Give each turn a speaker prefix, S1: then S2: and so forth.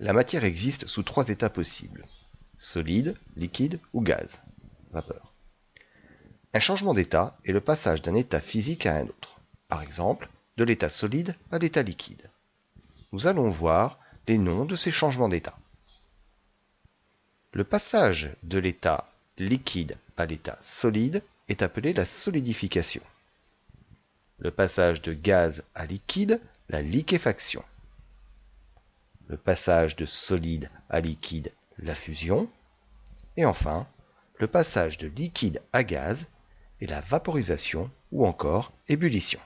S1: la matière existe sous trois états possibles. Solide, liquide ou gaz. Vapeur. Un changement d'état est le passage d'un état physique à un autre. Par exemple, de l'état solide à l'état liquide. Nous allons voir les noms de ces changements d'état. Le passage de l'état liquide à l'état solide est appelé la solidification. Le passage de gaz à liquide, la liquéfaction. Le passage de solide à liquide, la fusion. Et enfin, le passage de liquide à gaz et la vaporisation ou encore ébullition.